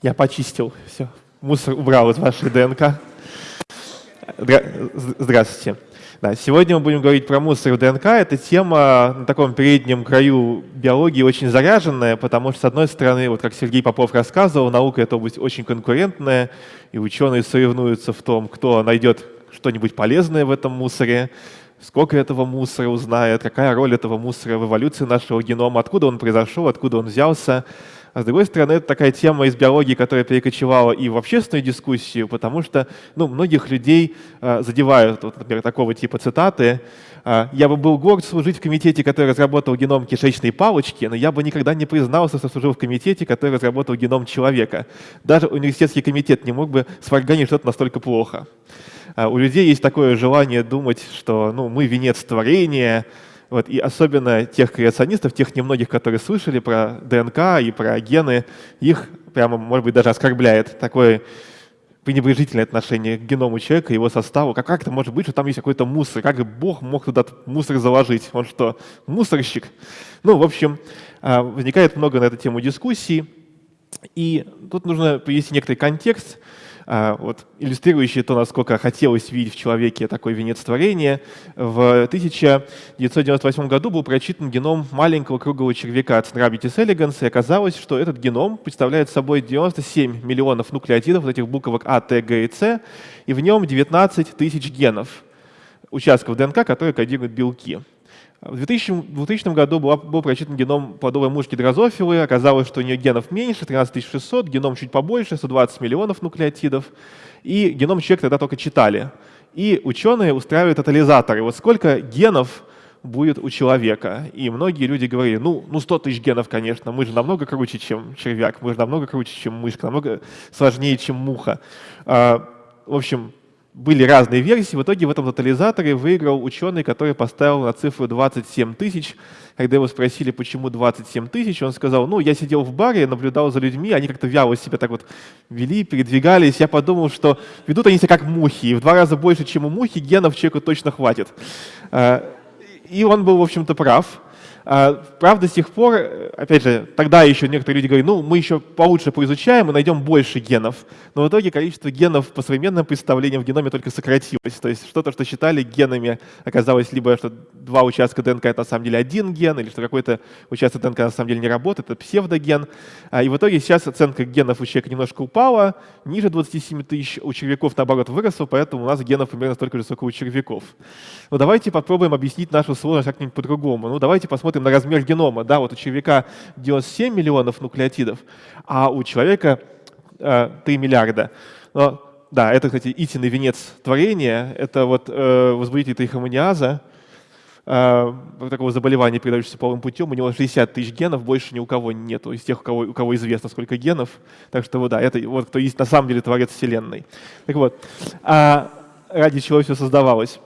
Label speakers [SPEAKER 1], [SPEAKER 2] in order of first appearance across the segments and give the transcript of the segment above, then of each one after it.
[SPEAKER 1] Я почистил все. Мусор убрал из вашей ДНК. Здравствуйте. Да, сегодня мы будем говорить про мусор в ДНК. Эта тема на таком переднем краю биологии очень заряженная, потому что, с одной стороны, вот как Сергей Попов рассказывал, наука — это область очень конкурентная, и ученые соревнуются в том, кто найдет что-нибудь полезное в этом мусоре, сколько этого мусора узнает, какая роль этого мусора в эволюции нашего генома, откуда он произошел, откуда он взялся. А с другой стороны, это такая тема из биологии, которая перекочевала и в общественную дискуссию, потому что ну, многих людей э, задевают, вот, например, такого типа цитаты. Э, «Я бы был горд служить в комитете, который разработал геном кишечной палочки, но я бы никогда не признался, что служил в комитете, который разработал геном человека. Даже университетский комитет не мог бы сварганить что-то настолько плохо». Э, у людей есть такое желание думать, что ну, мы венец творения, вот, и особенно тех креационистов, тех немногих, которые слышали про ДНК и про гены, их прямо, может быть, даже оскорбляет такое пренебрежительное отношение к геному человека, его составу. Как, как это может быть, что там есть какой-то мусор? Как Бог мог туда мусор заложить? Он что, мусорщик? Ну, в общем, а, возникает много на эту тему дискуссий. И тут нужно привести некоторый контекст. А, вот, иллюстрирующий то, насколько хотелось видеть в человеке такой венец творения. В 1998 году был прочитан геном маленького круглого червяка Ценрабитис elegans, и оказалось, что этот геном представляет собой 97 миллионов нуклеотидов вот этих буквок А, Т, Г и С, и в нем 19 тысяч генов, участков ДНК, которые кодируют белки. В 2000, 2000 году была, был прочитан геном плодовой мушки дрозофилы. Оказалось, что у нее генов меньше, 13600, геном чуть побольше, 120 миллионов нуклеотидов. И геном человека тогда только читали. И ученые устраивают тотализаторы. Вот сколько генов будет у человека. И многие люди говорили, ну, ну 100 тысяч генов, конечно, мы же намного круче, чем червяк, мы же намного круче, чем мышка, намного сложнее, чем муха. А, в общем, были разные версии. В итоге в этом тотализаторе выиграл ученый, который поставил на цифру 27 тысяч. Когда его спросили, почему 27 тысяч, он сказал, ну, я сидел в баре, наблюдал за людьми, они как-то вяло себя так вот вели, передвигались. Я подумал, что ведут они себя как мухи, и в два раза больше, чем у мухи, генов человеку точно хватит. А, и он был, в общем-то, прав. А, правда, с тех пор, опять же, тогда еще некоторые люди говорили, ну, мы еще получше поизучаем и найдем больше генов. Но в итоге количество генов по современным представлениям в геноме только сократилось. То есть что-то, что считали генами, оказалось либо, что два участка ДНК — это на самом деле один ген, или что какой-то участок ДНК на самом деле не работает, это псевдоген. А, и в итоге сейчас оценка генов у человека немножко упала, ниже 27 тысяч, у червяков, наоборот, выросла, поэтому у нас генов примерно столько же, сколько у червяков. Но давайте попробуем объяснить нашу сложность как-нибудь по-другому. Ну, давайте посмотрим посмотрим на размер генома, да, вот у червяка 97 миллионов нуклеотидов, а у человека э, 3 миллиарда. Но, да, это, кстати, истинный венец творения, это вот э, возбудитель трихомониаза, э, такого заболевания, передающегося половым путем, у него 60 тысяч генов, больше ни у кого нету, из тех, у кого, у кого известно, сколько генов. Так что, да, это вот кто есть на самом деле творец Вселенной. Так вот, а ради чего все создавалось?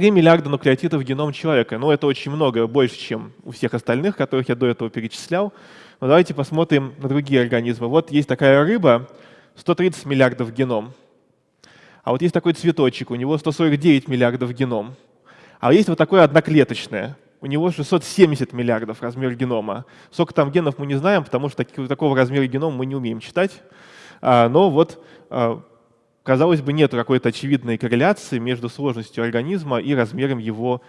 [SPEAKER 1] 3 миллиарда нуклеотидов в геном человека. Ну, это очень много, больше, чем у всех остальных, которых я до этого перечислял. Но давайте посмотрим на другие организмы. Вот есть такая рыба, 130 миллиардов геном. А вот есть такой цветочек, у него 149 миллиардов геном. А есть вот такое одноклеточное, у него 670 миллиардов размер генома. Сколько там генов мы не знаем, потому что такого размера генома мы не умеем читать. А, но вот а, казалось бы, нет какой-то очевидной корреляции между сложностью организма и размером его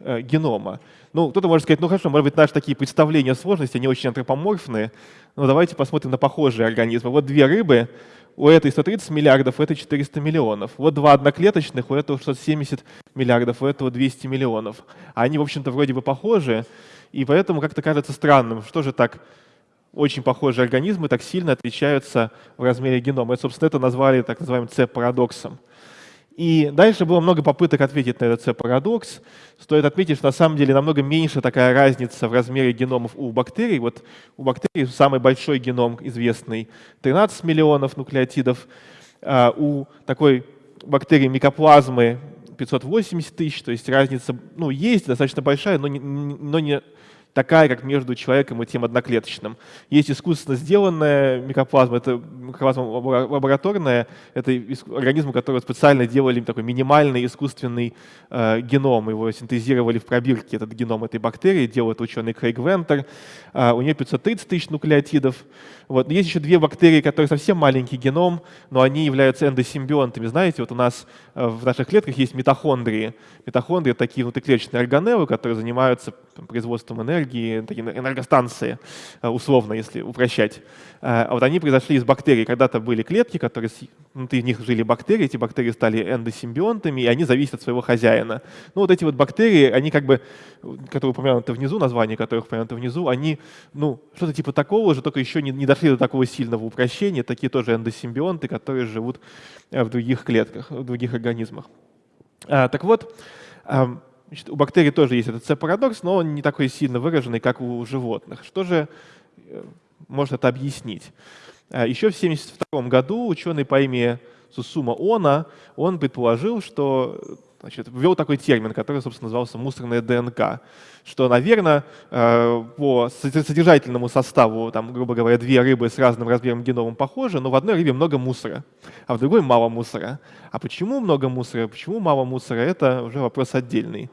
[SPEAKER 1] э, генома. Ну, кто-то может сказать, ну хорошо, может быть, наши такие представления о сложности, они очень антропоморфные, но давайте посмотрим на похожие организмы. Вот две рыбы, у этой 130 миллиардов, у этой 400 миллионов. Вот два одноклеточных, у этого 670 миллиардов, у этого 200 миллионов. Они, в общем-то, вроде бы похожи, и поэтому как-то кажется странным, что же так очень похожие организмы так сильно отличаются в размере генома. И, собственно, это назвали так называемым C-парадоксом. И дальше было много попыток ответить на этот C-парадокс. Стоит отметить, что на самом деле намного меньше такая разница в размере геномов у бактерий. Вот у бактерий самый большой геном известный 13 миллионов нуклеотидов. А у такой бактерии микоплазмы 580 тысяч, то есть разница ну, есть достаточно большая, но не, но не такая, как между человеком и тем одноклеточным. Есть искусственно сделанная микоплазма, это микоплазма лабораторная, это организм, который специально делали такой минимальный искусственный э, геном, его синтезировали в пробирке, этот геном этой бактерии, делал это ученый Крейг Вентер. Э, у нее 530 тысяч нуклеотидов. Вот. есть еще две бактерии, которые совсем маленький геном, но они являются эндосимбионтами. Знаете, вот у нас э, в наших клетках есть митохондрии. Митохондрии — такие внутриклеточные органеллы, которые занимаются производством энергии, такие энергостанции, э, условно, если упрощать. Э, а вот они произошли из бактерий. Когда-то были клетки, которые внутри них жили бактерии, эти бактерии стали эндосимбионтами, и они зависят от своего хозяина. Ну вот эти вот бактерии, они как бы, которые упомянуты внизу, названия которых упомянуты внизу, они, ну, что-то типа такого же, только еще не, не дошли до такого сильного упрощения, такие тоже эндосимбионты, которые живут э, в других клетках, в других организмах. Так вот, значит, у бактерий тоже есть этот C-парадокс, но он не такой сильно выраженный, как у животных. Что же э, может это объяснить? А, еще в 1972 году ученый по имени Сусума Она, он предположил, что значит, ввел такой термин, который, собственно, назывался мусорная ДНК, что, наверное, э, по содержательному составу, там, грубо говоря, две рыбы с разным размером геномом похожи, но в одной рыбе много мусора, а в другой мало мусора. А почему много мусора, почему мало мусора, это уже вопрос отдельный.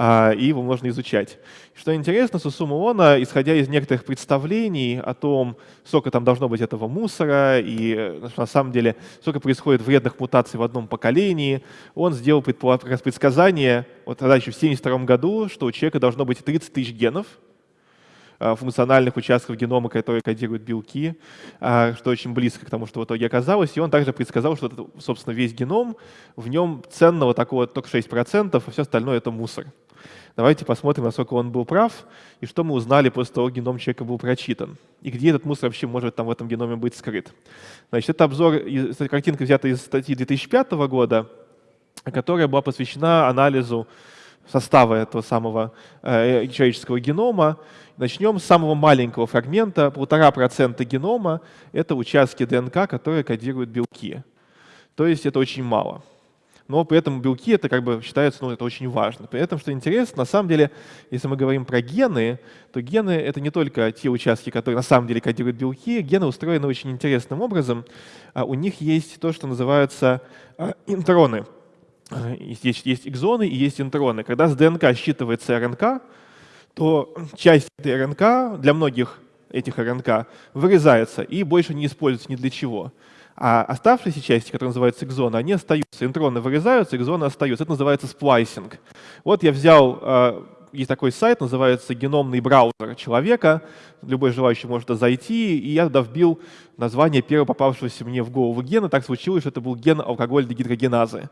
[SPEAKER 1] А, и его можно изучать. Что интересно, Сусума Она, исходя из некоторых представлений о том, сколько там должно быть этого мусора, и э, на самом деле сколько происходит вредных мутаций в одном поколении, он сделал предсказание, вот тогда еще в 1972 году, что у человека должно быть 30 тысяч генов, э, функциональных участков генома, которые кодируют белки, э, что очень близко к тому, что в итоге оказалось. И он также предсказал, что, собственно, весь геном, в нем ценного такого только 6%, а все остальное — это мусор. Давайте посмотрим, насколько он был прав, и что мы узнали после того, как геном человека был прочитан. И где этот мусор вообще может там в этом геноме быть скрыт. Значит, это обзор, эта картинка взята из статьи 2005 года, которая была посвящена анализу состава этого самого э, человеческого генома. Начнем с самого маленького фрагмента. Полтора процента генома — это участки ДНК, которые кодируют белки. То есть это очень мало но при этом белки это как бы считается, ну, это очень важно. При этом, что интересно, на самом деле, если мы говорим про гены, то гены — это не только те участки, которые на самом деле кодируют белки, гены устроены очень интересным образом. А у них есть то, что называется а, интроны. А, есть, есть экзоны и есть интроны. Когда с ДНК считывается РНК, то часть этой РНК для многих этих РНК вырезается и больше не используется ни для чего. А оставшиеся части, которые называются экзоны, они остаются. Интроны вырезаются, экзоны остаются. Это называется сплайсинг. Вот я взял, э, есть такой сайт, называется геномный браузер человека. Любой желающий может зайти, и я туда вбил название первого попавшегося мне в голову гена. Так случилось, что это был ген алкогольной гидрогеназы.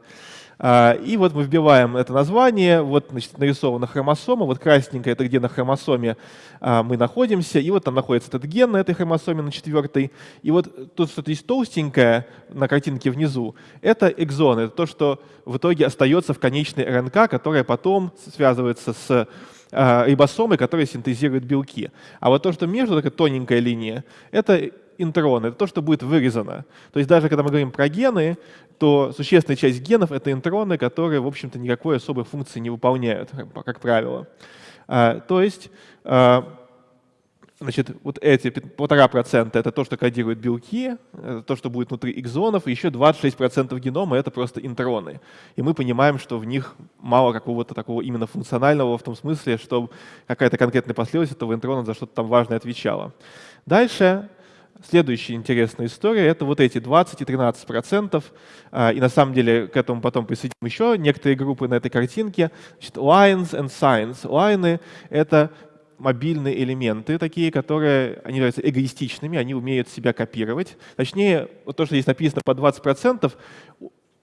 [SPEAKER 1] А, и вот мы вбиваем это название, вот значит, нарисована хромосома, вот красненькая это где на хромосоме а, мы находимся, и вот там находится этот ген на этой хромосоме, на четвертой. И вот тут что-то есть толстенькое на картинке внизу, это экзон, это то, что в итоге остается в конечной РНК, которая потом связывается с а, рибосомой, которая синтезирует белки. А вот то, что между такая тоненькая линия, это интроны, это то, что будет вырезано. То есть даже когда мы говорим про гены, то существенная часть генов — это интроны, которые, в общем-то, никакой особой функции не выполняют, как правило. А, то есть а, значит, вот эти полтора процента — это то, что кодируют белки, то, что будет внутри экзонов, и еще 26% генома — это просто интроны. И мы понимаем, что в них мало какого-то такого именно функционального в том смысле, что какая-то конкретная последовательность этого интрона за что-то там важное отвечала. Дальше Следующая интересная история — это вот эти 20 и 13 процентов. А, и на самом деле к этому потом присоединим еще некоторые группы на этой картинке. Значит, lines and signs. Лайны — это мобильные элементы такие, которые они являются эгоистичными, они умеют себя копировать. Точнее, вот то, что здесь написано по 20%,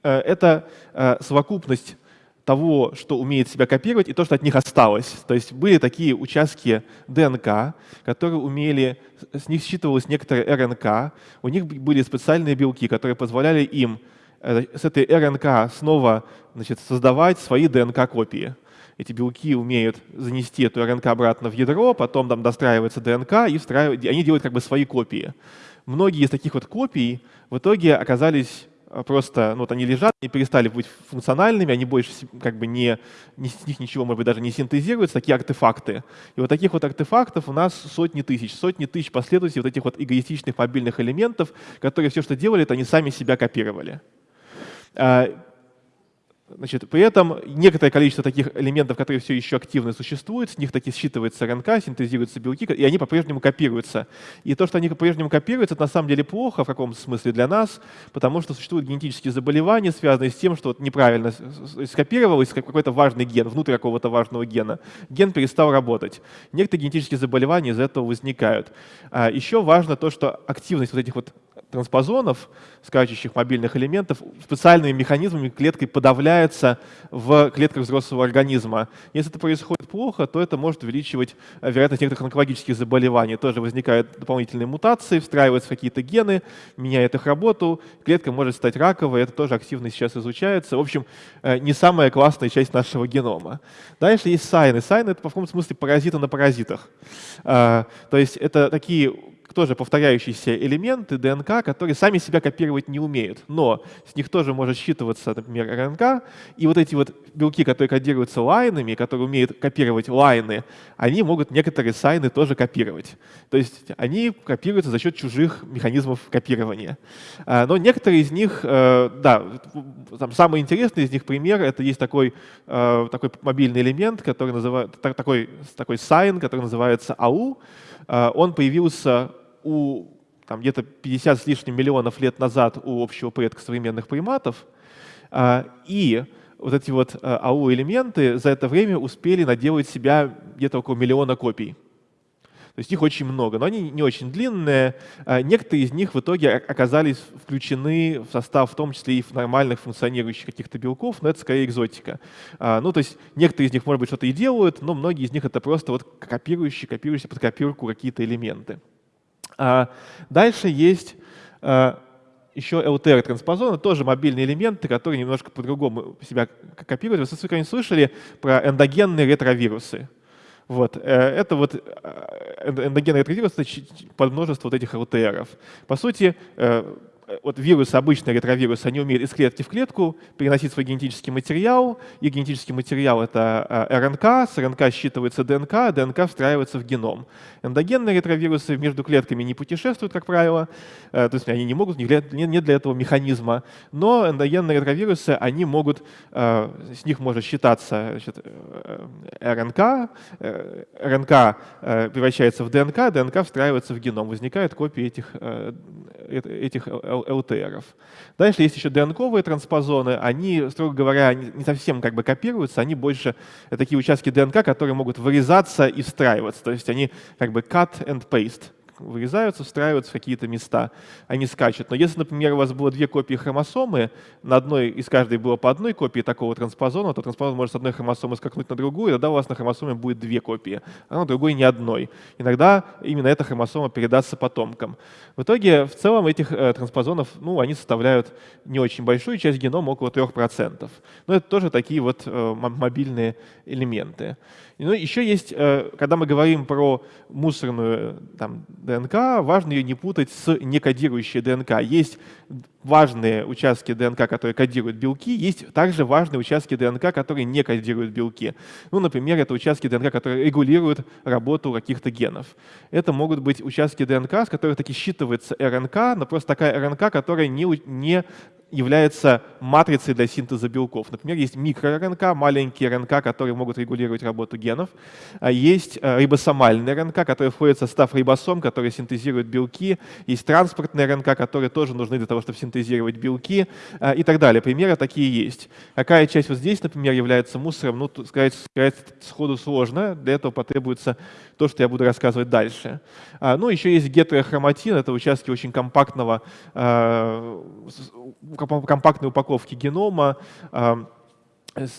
[SPEAKER 1] э, это э, совокупность того, что умеет себя копировать, и то, что от них осталось. То есть были такие участки ДНК, которые умели, с них считывалась некоторая РНК, у них были специальные белки, которые позволяли им э, с этой РНК снова значит, создавать свои ДНК-копии. Эти белки умеют занести эту РНК обратно в ядро, потом там достраивается ДНК, и встраивают, они делают как бы свои копии. Многие из таких вот копий в итоге оказались просто, ну, вот они лежат и перестали быть функциональными, они больше как бы не, не, с них ничего, может быть, даже не синтезируется, такие артефакты. И вот таких вот артефактов у нас сотни тысяч, сотни тысяч последователей вот этих вот эгоистичных мобильных элементов, которые все, что делали, это они сами себя копировали. Значит, при этом некоторое количество таких элементов, которые все еще активно существуют, с них таки считывается РНК, синтезируются белки, и они по-прежнему копируются. И то, что они по-прежнему копируются, это на самом деле плохо в каком-то смысле для нас, потому что существуют генетические заболевания, связанные с тем, что вот неправильно скопировалось какой-то важный ген, внутрь какого-то важного гена. Ген перестал работать. Некоторые генетические заболевания из этого возникают. А еще важно то, что активность вот этих вот транспозонов, скачущих мобильных элементов, специальными механизмами клеткой подавляется в клетках взрослого организма. Если это происходит плохо, то это может увеличивать э, вероятность некоторых онкологических заболеваний. Тоже возникают дополнительные мутации, встраиваются какие-то гены, меняет их работу, клетка может стать раковой, это тоже активно сейчас изучается. В общем, э, не самая классная часть нашего генома. Дальше есть сайны. Сайны — это, по каком смысле, паразиты на паразитах. Э, то есть это такие тоже повторяющиеся элементы ДНК, которые сами себя копировать не умеют, но с них тоже может считываться, например, РНК, и вот эти вот белки, которые кодируются лайнами, которые умеют копировать лайны, они могут некоторые сайны тоже копировать. То есть они копируются за счет чужих механизмов копирования. А, но некоторые из них, э, да, там самый интересный из них пример, это есть такой, э, такой мобильный элемент, который называется, такой, такой сайн, который называется АУ. А, он появился у где-то 50 с лишним миллионов лет назад у общего предка современных приматов, а, и вот эти вот а, АУ-элементы за это время успели наделать себя где-то около миллиона копий. То есть их очень много, но они не очень длинные. А, некоторые из них в итоге оказались включены в состав, в том числе и в нормальных функционирующих каких-то белков, но это скорее экзотика. Ну, то есть некоторые из них, может быть, что-то и делают, но многие из них это просто вот копирующие, копирующие под копирку какие-то элементы. А дальше есть а, еще LTR-транспозоны, тоже мобильные элементы, которые немножко по-другому себя копируют. Вы, конечно, слышали про эндогенные ретровирусы. Вот. Э, это вот э, эндогенные ретровирусы под множество вот этих LTR. По сути, э, Э, вот вирусы, обычные ретровирусы, они умеют из клетки в клетку переносить свой генетический материал. И генетический материал — это э, РНК, с РНК считывается ДНК, ДНК встраивается в геном. Эндогенные ретровирусы между клетками не путешествуют, как правило, э, то есть они не могут, нет для этого механизма. Но эндогенные ретровирусы, они могут, с них может считаться значит, РНК, РНК превращается в ДНК, ДНК встраивается в геном, возникает копии этих, этих ЛТРов. Дальше есть еще ДНКовые транспозоны. Они, строго говоря, не совсем как бы копируются, они больше такие участки ДНК, которые могут вырезаться и встраиваться. То есть они как бы cut and paste вырезаются, встраиваются в какие-то места, они скачут. Но если, например, у вас было две копии хромосомы, на одной из каждой было по одной копии такого транспозона, то транспозон может с одной хромосомы скакнуть на другую, и тогда у вас на хромосоме будет две копии, а на другой ни одной. Иногда именно эта хромосома передастся потомкам. В итоге, в целом, этих э, транспозонов, ну, они составляют не очень большую часть генома, около 3%. Но это тоже такие вот э, мобильные элементы. Ну, еще есть, э, когда мы говорим про мусорную там, ДНК, важно ее не путать с некодирующей ДНК. Есть важные участки ДНК, которые кодируют белки, есть также важные участки ДНК, которые не кодируют белки. Ну, например, это участки ДНК, которые регулируют работу каких-то генов. Это могут быть участки ДНК, с которых таки считывается РНК, но просто такая РНК, которая не, не является матрицей для синтеза белков. Например, есть микро-РНК, маленькие РНК, которые могут регулировать работу генов. А есть э, рибосомальные РНК, которые входят в состав рибосом, которые синтезируют белки. Есть транспортные РНК, которые тоже нужны для того, чтобы синтезировать белки э, и так далее. Примеры такие есть. Какая часть вот здесь, например, является мусором, ну, сказать, сказать сходу сложно. Для этого потребуется то, что я буду рассказывать дальше. А, ну, еще есть гетерохроматин, это участки очень компактного э, компактной упаковки генома.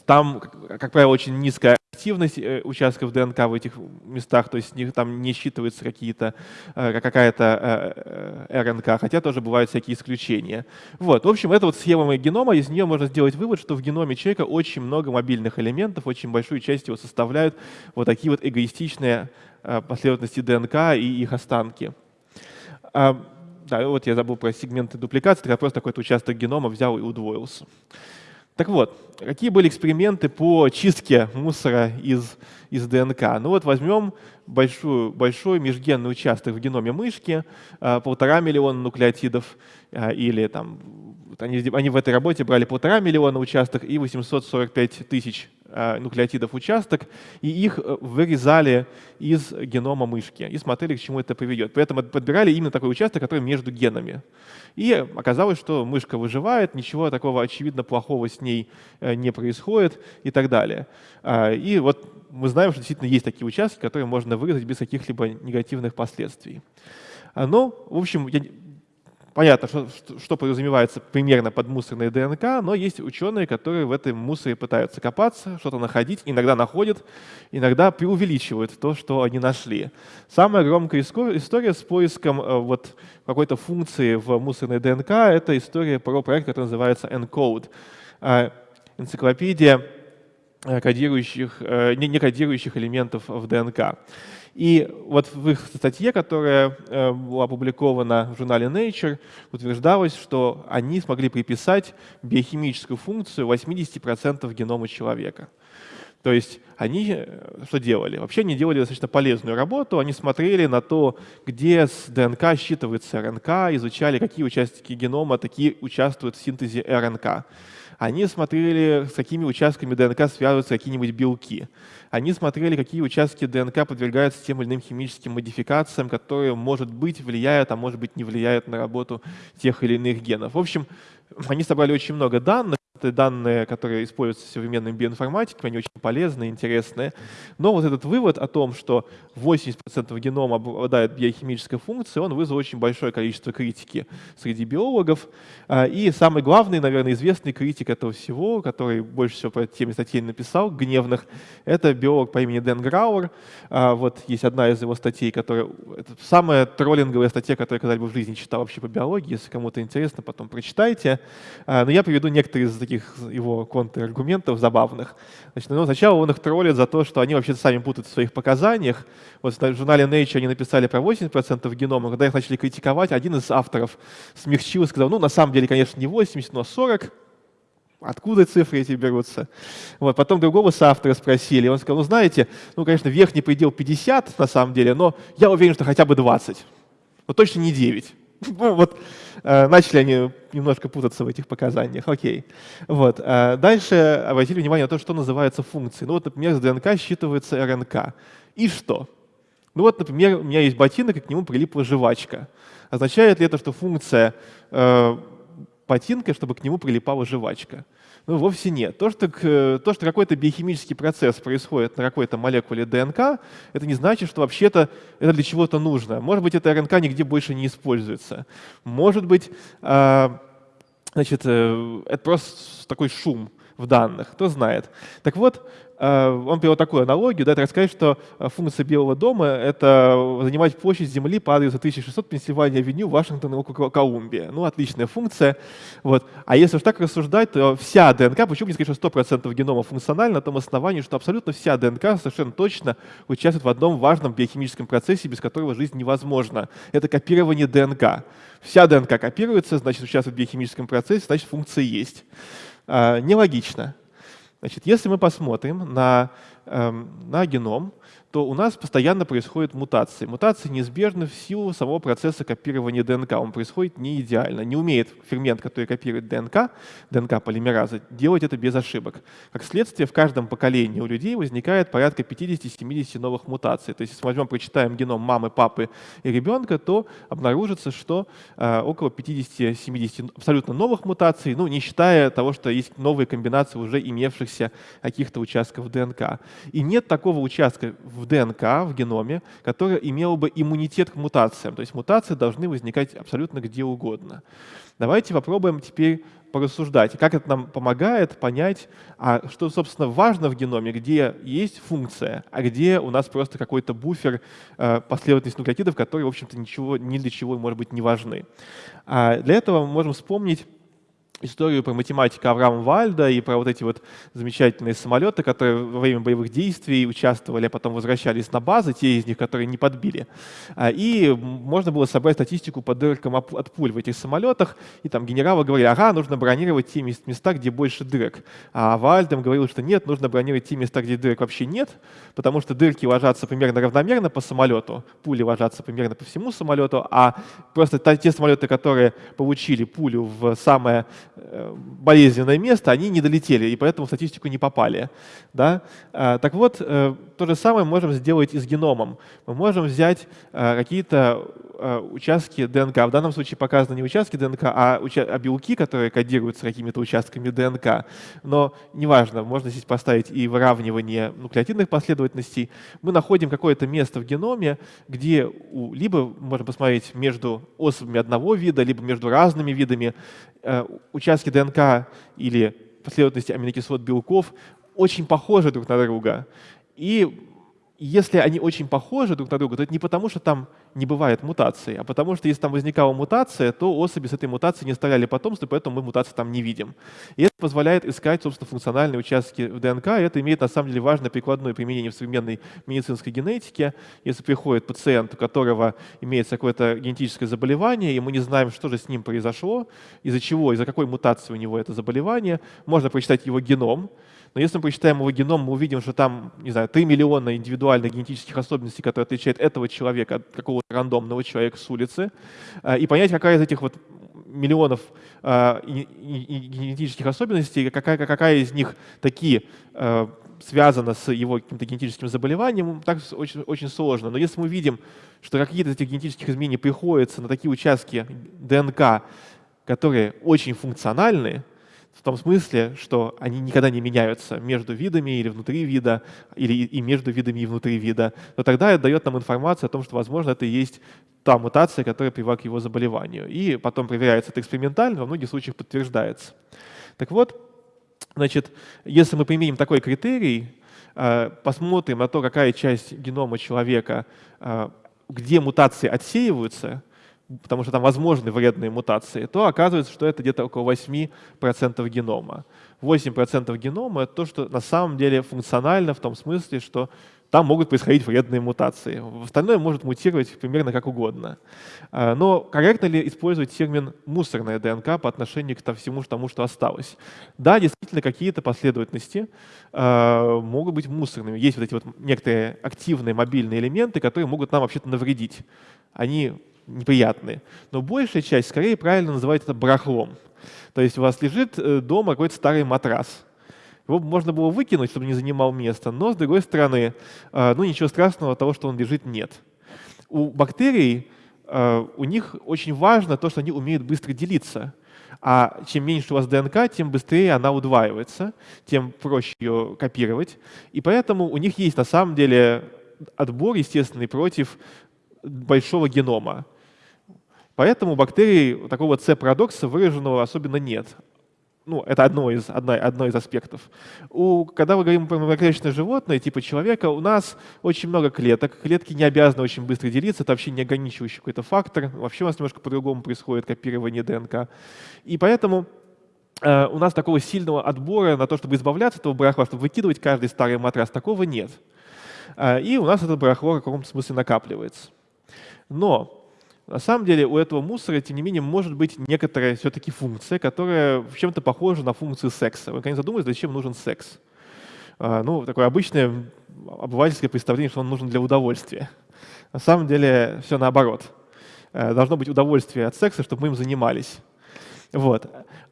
[SPEAKER 1] Там, как правило, очень низкая активность э, участков ДНК в этих местах, то есть них там не считывается какие-то, э, какая-то э, РНК, хотя тоже бывают всякие исключения. Вот, в общем, это вот схема генома, из нее можно сделать вывод, что в геноме человека очень много мобильных элементов, очень большую часть его составляют вот такие вот эгоистичные последовательности ДНК и их останки. Да, вот я забыл про сегменты дупликации, когда просто какой-то участок генома взял и удвоился. Так вот, какие были эксперименты по чистке мусора из, из ДНК? Ну вот возьмем большую, большой межгенный участок в геноме мышки, а, полтора миллиона нуклеотидов, а, или там, они, они в этой работе брали полтора миллиона участок и 845 тысяч нуклеотидов участок, и их э, вырезали из генома мышки и смотрели, к чему это приведет. При этом подбирали именно такой участок, который между генами. И оказалось, что мышка выживает, ничего такого очевидно плохого с ней э, не происходит и так далее. А, и вот мы знаем, что действительно есть такие участки, которые можно вырезать без каких-либо негативных последствий. А, ну, в общем, я Понятно, что, что подразумевается примерно под мусорной ДНК, но есть ученые, которые в этом мусоре пытаются копаться, что-то находить, иногда находят, иногда преувеличивают то, что они нашли. Самая громкая история с поиском э, вот какой-то функции в мусорной ДНК — это история про проект, который называется ENCODE. Э, энциклопедия э, кодирующих, не кодирующих элементов в ДНК. И вот в их статье, которая э, была опубликована в журнале Nature, утверждалось, что они смогли приписать биохимическую функцию 80% генома человека. То есть они э, что делали? Вообще они делали достаточно полезную работу. Они смотрели на то, где с ДНК считывается РНК, изучали, какие участки генома такие участвуют в синтезе РНК. Они смотрели, с какими участками ДНК связываются какие-нибудь белки. Они смотрели, какие участки ДНК подвергаются тем или иным химическим модификациям, которые, может быть, влияют, а может быть, не влияют на работу тех или иных генов. В общем, они собрали очень много данных, это данные, которые используются в современной биоинформатике, они очень полезные, интересные. Но вот этот вывод о том, что 80% генома обладает биохимической функцией, он вызвал очень большое количество критики среди биологов. А, и самый главный, наверное, известный критик этого всего, который больше всего по этой теме статей написал, гневных, это биолог по имени Дэн Грауэр. А, вот есть одна из его статей, которая... Это самая троллинговая статья, которую я когда-либо в жизни читал вообще по биологии. Если кому-то интересно, потом прочитайте. А, но я приведу некоторые из таких его контраргументов забавных. Значит, ну, сначала он их троллит за то, что они вообще сами путают в своих показаниях. Вот в журнале Nature они написали про 80% генома. Когда их начали критиковать, один из авторов смягчил и сказал, ну, на самом деле, конечно, не 80, но 40. Откуда цифры эти берутся? Вот, потом другого соавтора спросили, он сказал, ну, знаете, ну, конечно, верхний предел 50 на самом деле, но я уверен, что хотя бы 20. Но точно не 9. Ну, вот э, начали они немножко путаться в этих показаниях. Окей. Вот. Э, дальше обратили внимание на то, что называется функцией. Ну вот, например, с ДНК считывается РНК. И что? Ну вот, например, у меня есть ботинок, и к нему прилипла жвачка. Означает ли это, что функция э, ботинка, чтобы к нему прилипала жвачка? Ну, вовсе нет. То, что, то, что какой-то биохимический процесс происходит на какой-то молекуле ДНК, это не значит, что вообще-то это для чего-то нужно. Может быть, эта РНК нигде больше не используется. Может быть, э, значит, э, это просто такой шум в данных, кто знает. Так вот, Э, он привел такую аналогию, да, это рассказать, что э, функция Белого дома — это занимать площадь Земли по адресу 1600 Пенсильвания авеню, Вашингтон, округ Колумбия. Ну, отличная функция. Вот. А если уж так рассуждать, то вся ДНК, почему не сказать, что 100% генома функциональна, на том основании, что абсолютно вся ДНК совершенно точно участвует в одном важном биохимическом процессе, без которого жизнь невозможна. Это копирование ДНК. Вся ДНК копируется, значит, участвует в биохимическом процессе, значит, функция есть. А, нелогично. Значит, если мы посмотрим на, эм, на геном, то у нас постоянно происходят мутации. Мутации неизбежны в силу самого процесса копирования ДНК. Он происходит не идеально. Не умеет фермент, который копирует ДНК, ДНК-полимераза, делать это без ошибок. Как следствие, в каждом поколении у людей возникает порядка 50-70 новых мутаций. То есть, если возьмем, прочитаем геном мамы, папы и ребенка, то обнаружится, что э, около 50-70 абсолютно новых мутаций, ну, не считая того, что есть новые комбинации уже имевшихся каких-то участков ДНК. И нет такого участка в в ДНК, в геноме, которая имела бы иммунитет к мутациям. То есть мутации должны возникать абсолютно где угодно. Давайте попробуем теперь порассуждать, как это нам помогает понять, а что, собственно, важно в геноме, где есть функция, а где у нас просто какой-то буфер э, последовательности нуклеотидов, которые, в общем-то, ничего, ни для чего, может быть, не важны. А для этого мы можем вспомнить историю про математика Авраама Вальда и про вот эти вот замечательные самолеты, которые во время боевых действий участвовали, а потом возвращались на базы, те из них, которые не подбили. А, и можно было собрать статистику по дыркам от пуль в этих самолетах, и там генералы говорили, ага, нужно бронировать те места, где больше дырок. А Вальдем говорил, что нет, нужно бронировать те места, где дырок вообще нет, потому что дырки ложатся примерно равномерно по самолету, пули ложатся примерно по всему самолету, а просто те самолеты, которые получили пулю в самое болезненное место, они не долетели, и поэтому в статистику не попали. Да? А, так вот, э, то же самое можем сделать и с геномом. Мы можем взять э, какие-то участки ДНК. В данном случае показаны не участки ДНК, а, а белки, которые кодируются какими-то участками ДНК. Но неважно, можно здесь поставить и выравнивание нуклеотидных последовательностей. Мы находим какое-то место в геноме, где у, либо можно посмотреть между особями одного вида, либо между разными видами участки ДНК или последовательности аминокислот белков очень похожи друг на друга. И если они очень похожи друг на друга, то это не потому, что там не бывает мутации, а потому что если там возникала мутация, то особи с этой мутацией не оставляли потомство, поэтому мы мутации там не видим. И это позволяет искать, собственно, функциональные участки в ДНК, и это имеет на самом деле важное прикладное применение в современной медицинской генетике. Если приходит пациент, у которого имеется какое-то генетическое заболевание, и мы не знаем, что же с ним произошло, из-за чего, из-за какой мутации у него это заболевание, можно прочитать его геном, но если мы посчитаем его геном, мы увидим, что там, не знаю, 3 миллиона индивидуальных генетических особенностей, которые отличают этого человека от какого-то рандомного человека с улицы, э, и понять, какая из этих вот миллионов э, генетических особенностей, какая, какая из них такие э, связана с его каким-то генетическим заболеванием, так очень, очень сложно. Но если мы видим, что какие-то из этих генетических изменений приходятся на такие участки ДНК, которые очень функциональны, в том смысле, что они никогда не меняются между видами или внутри вида, или и между видами и внутри вида, то тогда это дает нам информацию о том, что, возможно, это и есть та мутация, которая привела к его заболеванию. И потом проверяется это экспериментально, во многих случаях подтверждается. Так вот, значит, если мы применим такой критерий, э, посмотрим на то, какая часть генома человека, э, где мутации отсеиваются, потому что там возможны вредные мутации, то оказывается, что это где-то около 8% генома. 8% генома — это то, что на самом деле функционально в том смысле, что там могут происходить вредные мутации. Остальное может мутировать примерно как угодно. А, но корректно ли использовать термин «мусорная ДНК» по отношению к всему тому, что осталось? Да, действительно, какие-то последовательности э, могут быть мусорными. Есть вот эти вот некоторые активные мобильные элементы, которые могут нам вообще-то навредить. Они неприятные. Но большая часть, скорее правильно называть это барахлом. То есть у вас лежит э, дома какой-то старый матрас. Его можно было выкинуть, чтобы не занимал место, но, с другой стороны, э, ну ничего страшного от того, что он лежит, нет. У бактерий, э, у них очень важно то, что они умеют быстро делиться. А чем меньше у вас ДНК, тем быстрее она удваивается, тем проще ее копировать. И поэтому у них есть на самом деле отбор естественный против большого генома. Поэтому у бактерий такого C-парадокса выраженного особенно нет. Ну, это одно из, одно, одно из аспектов. У, когда мы говорим про многоклеточное животное, типа человека, у нас очень много клеток. Клетки не обязаны очень быстро делиться, это вообще не ограничивающий какой-то фактор. Вообще у нас немножко по-другому происходит копирование ДНК. И поэтому э, у нас такого сильного отбора на то, чтобы избавляться от этого барахла, чтобы выкидывать каждый старый матрас, такого нет. Э, и у нас это барахло в каком-то смысле накапливается. Но на самом деле у этого мусора, тем не менее, может быть некоторая все-таки функция, которая в чем-то похожа на функцию секса. Вы, конечно, задумались, зачем нужен секс? А, ну, такое обычное обывательское представление, что он нужен для удовольствия. На самом деле все наоборот. Э, должно быть удовольствие от секса, чтобы мы им занимались. Вот.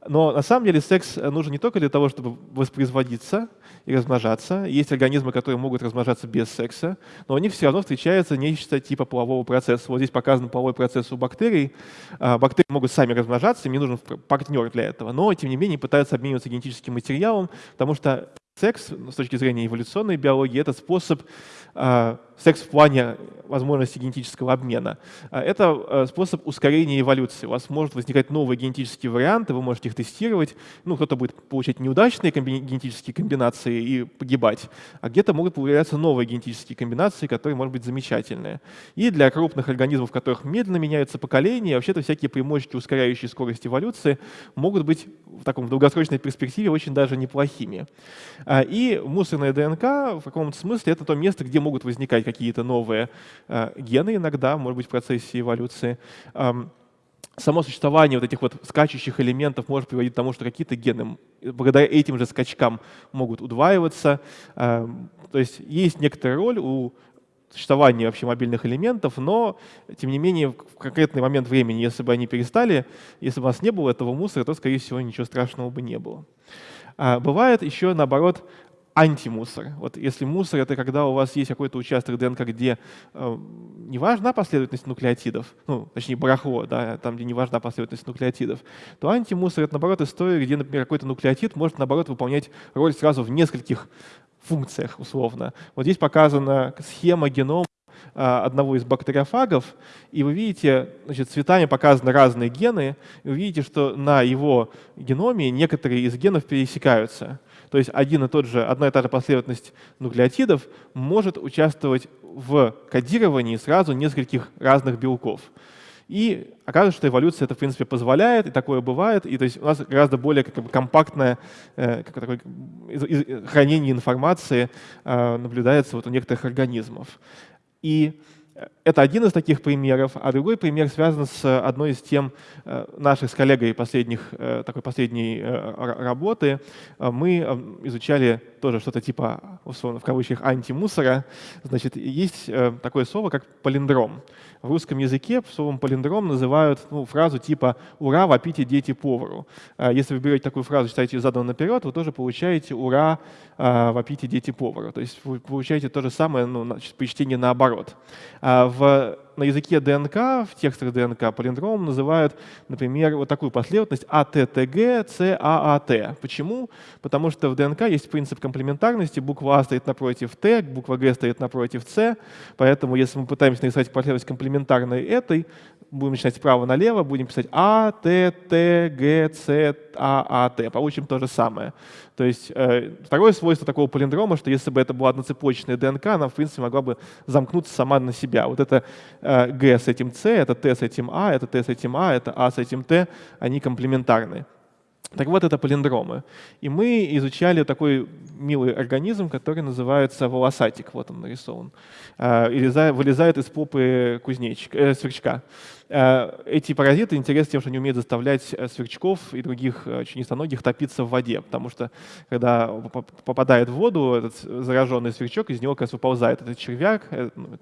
[SPEAKER 1] Но на самом деле секс нужен не только для того, чтобы воспроизводиться и размножаться. Есть организмы, которые могут размножаться без секса, но у них все равно встречается нечто типа полового процесса. Вот здесь показан половой процесс у бактерий. А, бактерии могут сами размножаться, им не нужен партнер для этого, но тем не менее пытаются обмениваться генетическим материалом, потому что секс с точки зрения эволюционной биологии — это способ э, секс в плане возможности генетического обмена. А это э, способ ускорения эволюции. У вас может возникать новые генетические варианты, вы можете их тестировать. Ну, кто-то будет получать неудачные генетические комбинации и погибать, а где-то могут появляться новые генетические комбинации, которые, может быть, замечательные. И для крупных организмов, в которых медленно меняются поколения, вообще-то всякие преимущества, ускоряющие скорость эволюции, могут быть в таком долгосрочной перспективе очень даже неплохими. А, и мусорная ДНК в каком-то смысле это то место, где могут возникать какие-то новые Э, гены иногда, может быть, в процессе эволюции. Само существование вот этих вот скачущих элементов может приводить к тому, что какие-то гены благодаря этим же скачкам могут удваиваться. То есть есть некоторая роль у существования вообще мобильных элементов, но, тем не менее, в конкретный момент времени, если бы они перестали, если бы у нас не было этого мусора, то, скорее всего, ничего страшного бы не было. А бывает еще, наоборот, антимусор. Вот если мусор — это когда у вас есть какой-то участок ДНК, где э, не важна последовательность нуклеотидов, ну, точнее, барахло, да, там, где не важна последовательность нуклеотидов, то антимусор — это, наоборот, история, где, например, какой-то нуклеотид может, наоборот, выполнять роль сразу в нескольких функциях, условно. Вот здесь показана схема генома одного из бактериофагов, и вы видите, значит, цветами показаны разные гены, и вы видите, что на его геноме некоторые из генов пересекаются. То есть один и тот же, одна и та же последовательность нуклеотидов может участвовать в кодировании сразу нескольких разных белков. И оказывается, что эволюция это, в принципе, позволяет, и такое бывает. И то есть у нас гораздо более как бы, компактное э, как такое, хранение информации э, наблюдается вот у некоторых организмов. И это один из таких примеров, а другой пример связан с одной из тем э, наших с коллегой последних, э, такой последней э, работы. Мы изучали тоже что-то типа, условно, в кавычках, антимусора. Значит, есть такое слово, как полиндром. В русском языке словом полиндром называют ну, фразу типа «Ура, вопите дети повару». Если вы берете такую фразу, читаете ее задом наперед, вы тоже получаете «Ура, вопите дети повару». То есть вы получаете то же самое ну, при чтении наоборот. А в на языке ДНК, в текстах ДНК полиндром называют, например, вот такую последовательность АТТГ, ЦААТ. Почему? Потому что в ДНК есть принцип комплементарности, буква А стоит напротив Т, буква Г стоит напротив С, поэтому если мы пытаемся нарисовать последовательность комплементарной этой, будем начинать справа налево, будем писать А, Т, Т, Г, С, А, А, Т. Получим то же самое. То есть э, второе свойство такого полиндрома, что если бы это была одноцепочная ДНК, она, в принципе, могла бы замкнуться сама на себя. Вот это э, Г с этим С, это Т с этим А, это Т с этим А, это А с этим Т, они комплементарны. Так вот, это полиндромы. И мы изучали такой милый организм, который называется волосатик. Вот он нарисован. Э, и вылезает из попы кузнечика, э, сверчка. Э, эти паразиты интересны тем, что они умеют заставлять э, сверчков и других членистоногих топиться в воде, потому что когда попадает в воду этот зараженный сверчок, из него как раз выползает этот червяк, ну,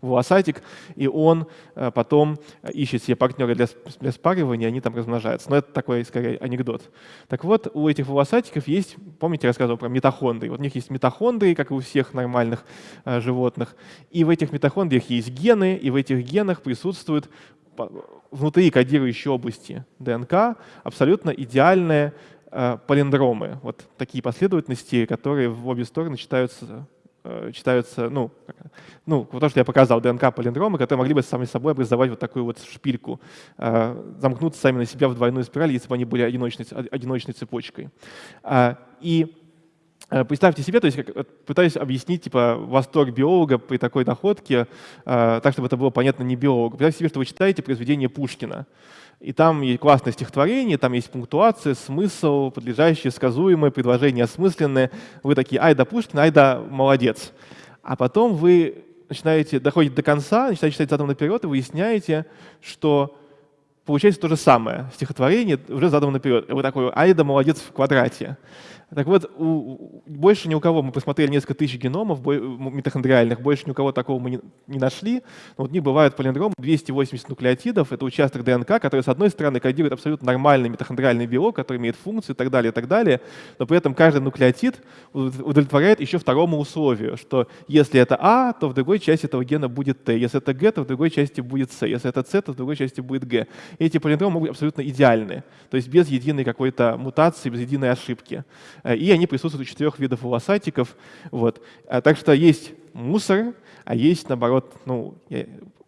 [SPEAKER 1] волосатик, и он э, потом ищет себе партнера для, для спаривания, они там размножаются. Но это такой, скорее, анекдот. Так вот, у этих волосатиков есть, помните, я рассказывал про митохондрии. Вот у них есть митохондрии, как и у всех нормальных э, животных. И в этих митохондриях есть гены, и в этих генах присутствуют внутри кодирующей области ДНК абсолютно идеальные э, полиндромы. Вот такие последовательности, которые в обе стороны читаются Э, читаются, ну, ну, то, что я показал, ДНК полиндромы, которые могли бы сами собой образовать вот такую вот шпильку, э, замкнуться сами на себя в двойную спираль, если бы они были одиночной, одиночной цепочкой. А, и э, Представьте себе, то есть пытаюсь объяснить типа восторг биолога при такой находке, так чтобы это было понятно не биологу. Представьте себе, что вы читаете произведение Пушкина. И там есть классное стихотворение, там есть пунктуация, смысл, подлежащее, сказуемое, предложение осмысленное. Вы такие, ай да Пушкин, ай да молодец. А потом вы начинаете, доходите до конца, начинаете читать задом наперед и выясняете, что получается то же самое. Стихотворение уже задом наперед. И вы такой, ай да молодец в квадрате. Так вот, у, больше ни у кого, мы посмотрели несколько тысяч геномов митохондриальных, больше ни у кого такого мы не, не нашли. Но вот у них бывают полиндромы 280 нуклеотидов, это участок ДНК, который, с одной стороны, кодирует абсолютно нормальный митохондриальный белок, который имеет функцию и так далее, и так далее, но при этом каждый нуклеотид удовлетворяет еще второму условию, что если это А, то в другой части этого гена будет Т, если это Г, то в другой части будет С, если это С, то в другой части будет Г. Эти полиндромы могут быть абсолютно идеальны, то есть без единой какой-то мутации, без единой ошибки. Э, и они присутствуют у четырех видов волосатиков. Вот. А, так что есть мусор, а есть, наоборот, ну,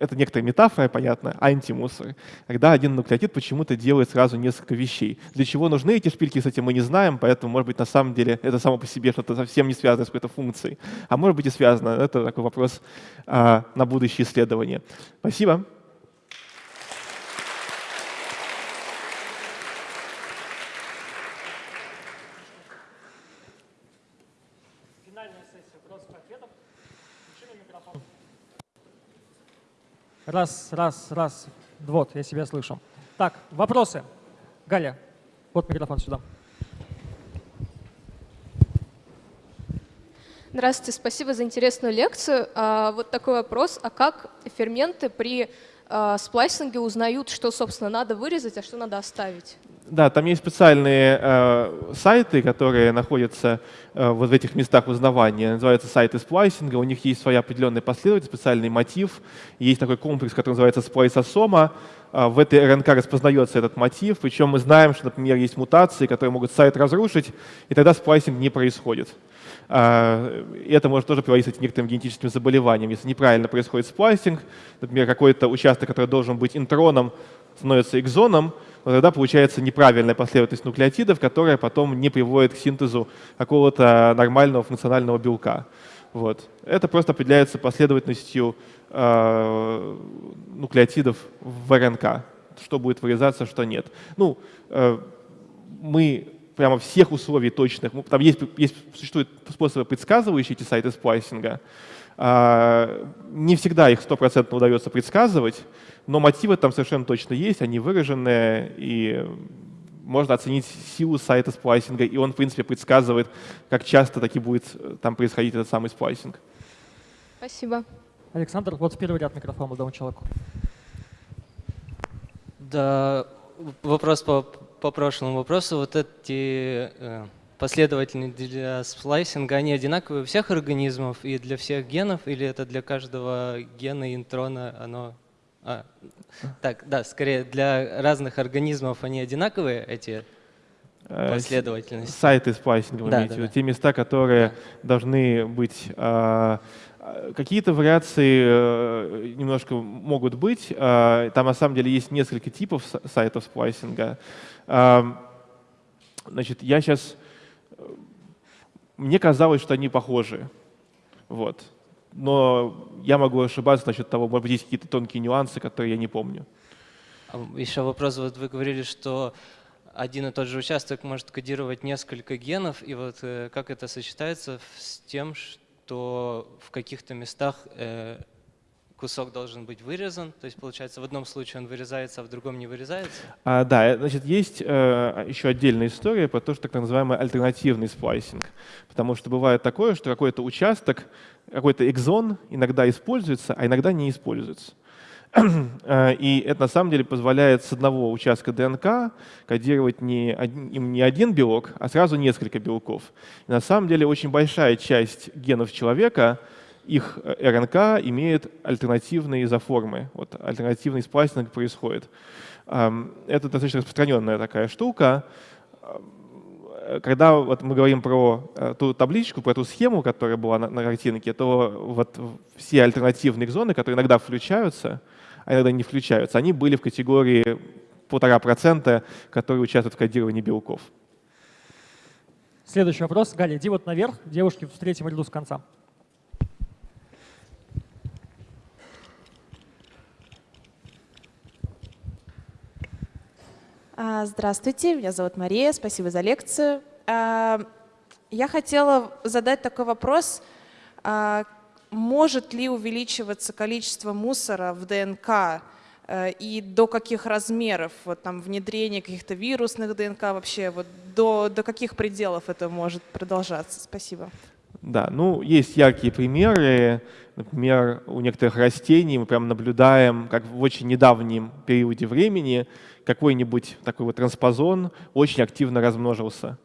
[SPEAKER 1] это некоторая метафора, понятно, антимусор, когда один нуклеотид почему-то делает сразу несколько вещей. Для чего нужны эти шпильки, кстати, мы не знаем, поэтому, может быть, на самом деле это само по себе что-то совсем не связано с какой-то функцией. А может быть и связано. Это такой вопрос а, на будущее исследование. Спасибо.
[SPEAKER 2] Раз, раз, раз. Вот, я себя слышу. Так, вопросы. Галя, вот микрофон сюда.
[SPEAKER 3] Здравствуйте, спасибо за интересную лекцию. А, вот такой вопрос. А как ферменты при а, сплайсинге узнают, что, собственно, надо вырезать, а что надо оставить?
[SPEAKER 1] Да, там есть специальные э, сайты, которые находятся э, вот в этих местах узнавания. Называются сайты сплайсинга. У них есть своя определенная последовательность, специальный мотив. Есть такой комплекс, который называется сплайсосома. Э, в этой РНК распознается этот мотив. Причем мы знаем, что, например, есть мутации, которые могут сайт разрушить, и тогда сплайсинг не происходит. Э, и это может тоже приводить к некоторым генетическим заболеваниям. Если неправильно происходит сплайсинг, например, какой-то участок, который должен быть интроном, становится экзоном, но тогда получается неправильная последовательность нуклеотидов, которая потом не приводит к синтезу какого-то нормального функционального белка. Вот. Это просто определяется последовательностью э, нуклеотидов в РНК, что будет вырезаться, что нет. Ну, э, мы прямо всех условий точных, там есть, есть, существуют способы, предсказывающие эти сайты сплайсинга, не всегда их стопроцентно удается предсказывать, но мотивы там совершенно точно есть, они выраженные, и можно оценить силу сайта сплайсинга, и он, в принципе, предсказывает, как часто таки будет э, там происходить этот самый сплайсинг.
[SPEAKER 3] Спасибо.
[SPEAKER 2] Александр, вот в первый ряд микрофона дам человеку.
[SPEAKER 4] Да, вопрос по, по прошлому вопросу. Вот эти последовательные для сплайсинга, они одинаковые у всех организмов и для всех генов, или это для каждого гена интрона оно а, так, да, скорее для разных организмов они одинаковые, эти э, последовательности?
[SPEAKER 1] Сайты спайсинга, да, да, да. те места, которые да. должны быть... А, какие-то вариации э, немножко могут быть. А, там на самом деле есть несколько типов сайтов сплайсинга. Значит, я сейчас... Мне казалось, что они похожи. Вот но я могу ошибаться насчет того, может быть, есть какие-то тонкие нюансы, которые я не помню.
[SPEAKER 4] А еще вопрос, вот вы говорили, что один и тот же участок может кодировать несколько генов, и вот э, как это сочетается с тем, что в каких-то местах э, кусок должен быть вырезан, то есть получается в одном случае он вырезается, а в другом не вырезается?
[SPEAKER 1] А, да, э, значит, есть э, еще отдельная история про то, что так называемый альтернативный сплайсинг. Потому что бывает такое, что какой-то участок, какой-то экзон иногда используется, а иногда не используется. Э, и это на самом деле позволяет с одного участка ДНК кодировать не один, не один белок, а сразу несколько белков. И на самом деле очень большая часть генов человека — их э, РНК имеет альтернативные изоформы. Вот альтернативный сплайсинг происходит. Это достаточно распространенная такая штука. Когда вот мы говорим про э, ту табличку, про ту схему, которая была на, на картинке, то вот все альтернативные зоны, которые иногда включаются, а иногда не включаются, они были в категории полтора процента, которые участвуют в кодировании белков.
[SPEAKER 2] Следующий вопрос. Галя, иди вот наверх, девушки в третьем ряду с конца.
[SPEAKER 5] Здравствуйте, меня зовут Мария, спасибо за лекцию. А, я хотела задать такой вопрос. А, может ли увеличиваться количество мусора в ДНК э, и до каких размеров, вот там внедрение каких-то вирусных ДНК вообще, вот до, до каких пределов это может продолжаться? Спасибо.
[SPEAKER 1] Да, ну есть яркие примеры. Например, у некоторых растений мы прям наблюдаем, как в очень недавнем периоде времени какой-нибудь такой вот транспозон очень активно размножился.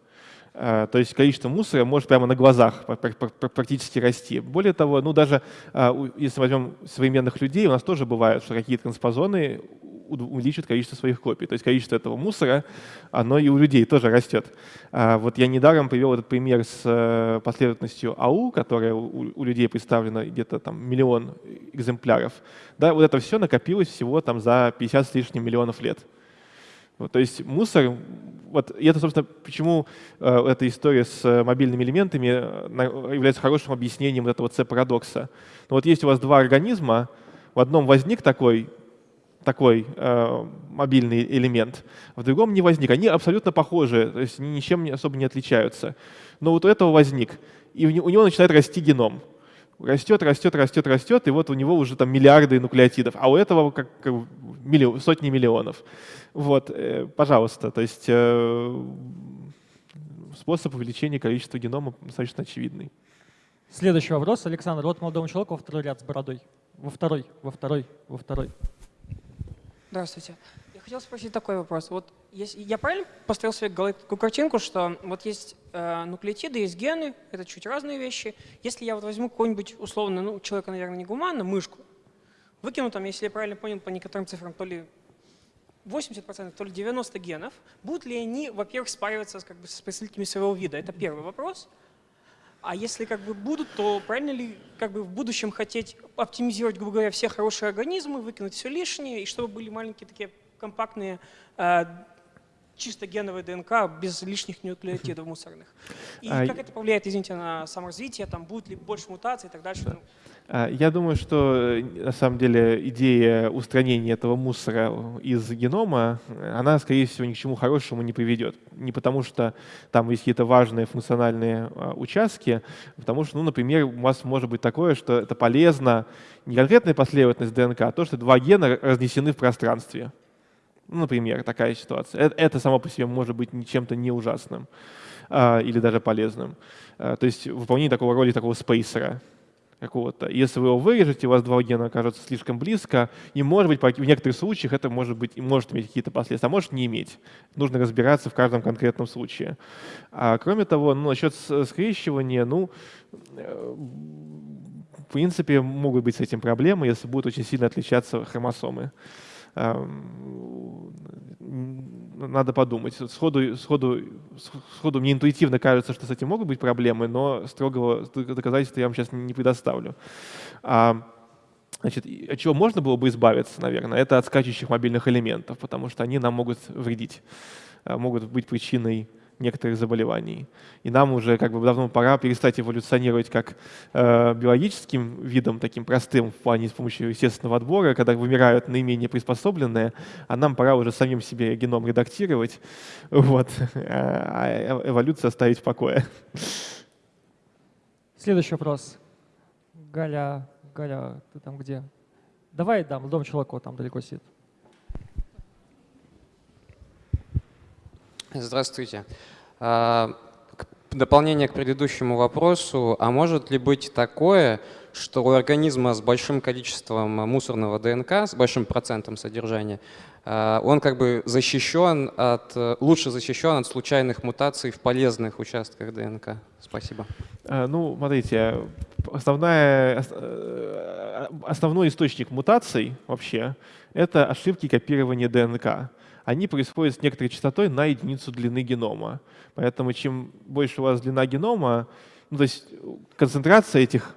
[SPEAKER 1] Э, то есть количество мусора может прямо на глазах практически расти. Более того, ну даже э, если возьмем современных людей, у нас тоже бывает, что какие-то транспозоны увеличивают количество своих копий. То есть количество этого мусора, оно и у людей тоже растет. А вот я недаром привел этот пример с э, последовательностью АУ, которая у, людей представлена где-то там миллион экземпляров. Да, вот это все накопилось всего там за 50 с лишним миллионов лет. Вот, то есть мусор, вот, и это, собственно, почему э, эта история с э, мобильными элементами э, является хорошим объяснением вот этого C-парадокса. Ну, вот есть у вас два организма, в одном возник такой, такой э, мобильный элемент, в другом не возник. Они абсолютно похожи, то есть ничем особо не отличаются. Но вот у этого возник, и у него начинает расти геном растет, растет, растет, растет, и вот у него уже там миллиарды нуклеотидов, а у этого как, как миллион, сотни миллионов. Вот, э, пожалуйста, то есть э, способ увеличения количества генома достаточно очевидный.
[SPEAKER 2] Следующий вопрос. Александр, вот молодому человеку во второй ряд с бородой. Во второй, во второй, во второй.
[SPEAKER 6] Здравствуйте. Я хотел спросить такой вопрос. Вот если, я правильно построил себе голове такую картинку, что вот есть э, нуклеотиды, есть гены, это чуть разные вещи. Если я вот возьму какой-нибудь условно, ну, человека, наверное, не гуманно, мышку, выкину там, если я правильно понял по некоторым цифрам, то ли 80%, то ли 90 генов, будут ли они, во-первых, спариваться как бы, с представителями своего вида? Это первый вопрос. А если как бы будут, то правильно ли как бы в будущем хотеть оптимизировать, грубо говоря, все хорошие организмы, выкинуть все лишнее, и чтобы были маленькие такие компактные э, чисто геновая ДНК без лишних нуклеотидов мусорных. И а как это повлияет, извините, на саморазвитие, там будет ли больше мутаций и так дальше? Ну.
[SPEAKER 1] А, я думаю, что на самом деле идея устранения этого мусора из генома, она, скорее всего, ни к чему хорошему не приведет. Не потому, что там есть какие-то важные функциональные а, участки, а потому что, ну, например, у вас может быть такое, что это полезно не конкретная последовательность ДНК, а то, что два гена разнесены в пространстве. Например, такая ситуация. Это, это само по себе может быть чем-то не ужасным а, или даже полезным. А, то есть выполнение такого роли такого спейсера какого-то. Если вы его вырежете, у вас два гена окажутся слишком близко, и, может быть, в некоторых случаях это может, быть, может иметь какие-то последствия, а может не иметь. Нужно разбираться в каждом конкретном случае. А, кроме того, ну, насчет скрещивания, ну, э, в принципе, могут быть с этим проблемы, если будут очень сильно отличаться хромосомы надо подумать. Сходу, сходу, сходу мне интуитивно кажется, что с этим могут быть проблемы, но строгого доказательства я вам сейчас не предоставлю. Значит, от чего можно было бы избавиться, наверное, это от скачущих мобильных элементов, потому что они нам могут вредить, а, могут быть причиной некоторых заболеваний. И нам уже как бы давно пора перестать эволюционировать как э, биологическим видом, таким простым в плане с помощью естественного отбора, когда вымирают наименее приспособленные, а нам пора уже самим себе геном редактировать, вот, а эволюцию оставить в покое.
[SPEAKER 2] Следующий вопрос. Галя, Галя, ты там где? Давай, да, дом человеку там далеко сидит.
[SPEAKER 7] Здравствуйте. А, дополнение к предыдущему вопросу. А может ли быть такое, что у организма с большим количеством мусорного ДНК, с большим процентом содержания, а, он как бы защищен от, лучше защищен от случайных мутаций в полезных участках ДНК? Спасибо.
[SPEAKER 1] А, ну, смотрите, основная, э, основной источник мутаций вообще — это ошибки копирования ДНК они происходят с некоторой частотой на единицу длины генома. Поэтому чем больше у вас длина генома, ну, то есть концентрация этих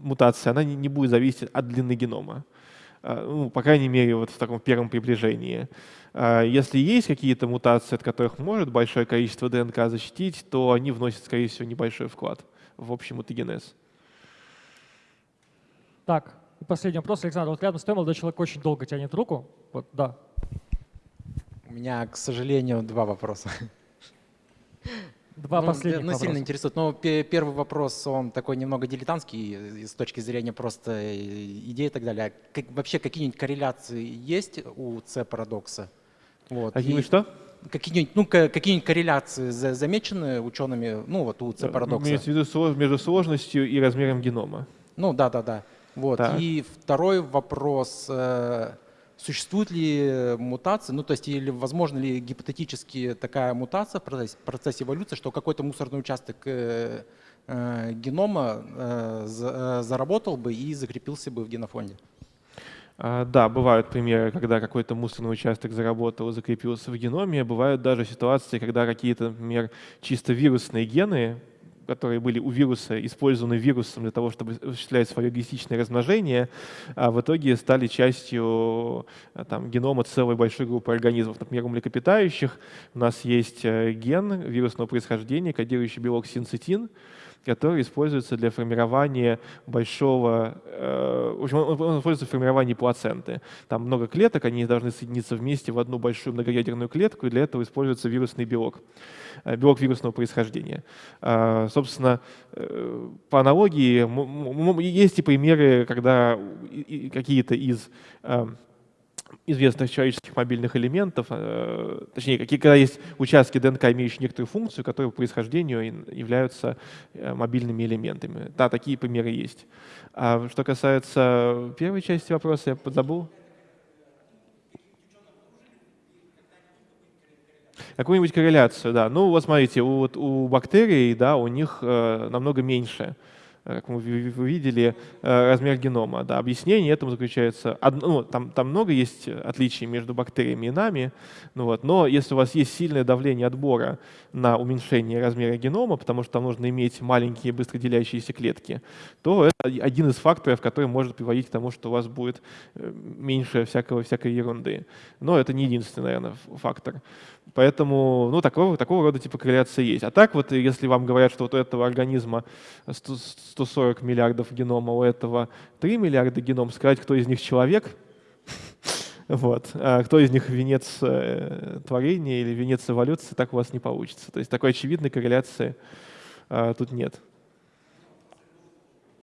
[SPEAKER 1] мутаций, она не, будет зависеть от длины генома. А, ну, по крайней мере, вот в таком первом приближении. А, если есть какие-то мутации, от которых может большое количество ДНК защитить, то они вносят, скорее всего, небольшой вклад в общий мутагенез.
[SPEAKER 2] Так, последний вопрос. Александр, вот рядом с тобой молодой человек очень долго тянет руку. Вот, да,
[SPEAKER 8] у меня, к сожалению, два вопроса.
[SPEAKER 2] Два ну, последних
[SPEAKER 8] ну, сильно интересует. Но ну, первый вопрос, он такой немного дилетантский с точки зрения просто э, идеи и так далее. Как, вообще какие-нибудь корреляции есть у С-парадокса?
[SPEAKER 1] Вот. Какие-нибудь что?
[SPEAKER 8] Какие-нибудь ну, какие корреляции замечены учеными ну, вот у С-парадокса?
[SPEAKER 1] Имеется в виду между сложностью и размером генома.
[SPEAKER 8] Ну да, да, да. Вот. Так. И второй вопрос. Э, Существует ли мутация, ну то есть или возможно ли гипотетически такая мутация в процессе, процессе эволюции, что какой-то мусорный участок э, э, генома э, э, заработал бы и закрепился бы в генофонде?
[SPEAKER 1] А, да, бывают примеры, когда какой-то мусорный участок заработал, закрепился в геноме. Бывают даже ситуации, когда какие-то, например, чисто вирусные гены, которые были у вируса, использованы вирусом для того, чтобы осуществлять свое эгоистичное размножение, а в итоге стали частью а, там, генома целой большой группы организмов. Например, у млекопитающих у нас есть э, ген вирусного происхождения, кодирующий белок синцитин, который используется для формирования большого, э, в общем, он используется в формировании плаценты. Там много клеток, они должны соединиться вместе в одну большую многоядерную клетку, и для этого используется вирусный белок, э, белок вирусного происхождения. Э, собственно, по аналогии, есть и примеры, когда какие-то из э, известных человеческих мобильных элементов, э, точнее, какие, когда есть участки ДНК, имеющие некоторую функцию, которые по происхождению являются э, мобильными элементами. Да, такие примеры есть. А что касается первой части вопроса, я подзабыл. Какую-нибудь корреляцию, да. Ну вот смотрите, у, вот, у бактерий, да, у них э, намного меньше как мы видели, э, размер генома. Да, объяснение этому заключается, ну, там, там много есть отличий между бактериями и нами, ну, вот, но если у вас есть сильное давление отбора на уменьшение размера генома, потому что там нужно иметь маленькие быстроделящиеся клетки, то это один из факторов, который может приводить к тому, что у вас будет э, меньше всякого, всякой ерунды. Но это не единственный, наверное, фактор. Поэтому ну, такого, такого рода типа корреляция есть. А так вот, если вам говорят, что вот у этого организма 140 миллиардов генома, у этого 3 миллиарда геном, сказать, кто из них человек, вот. А кто из них венец э, творения или венец эволюции, так у вас не получится. То есть такой очевидной корреляции э, тут нет.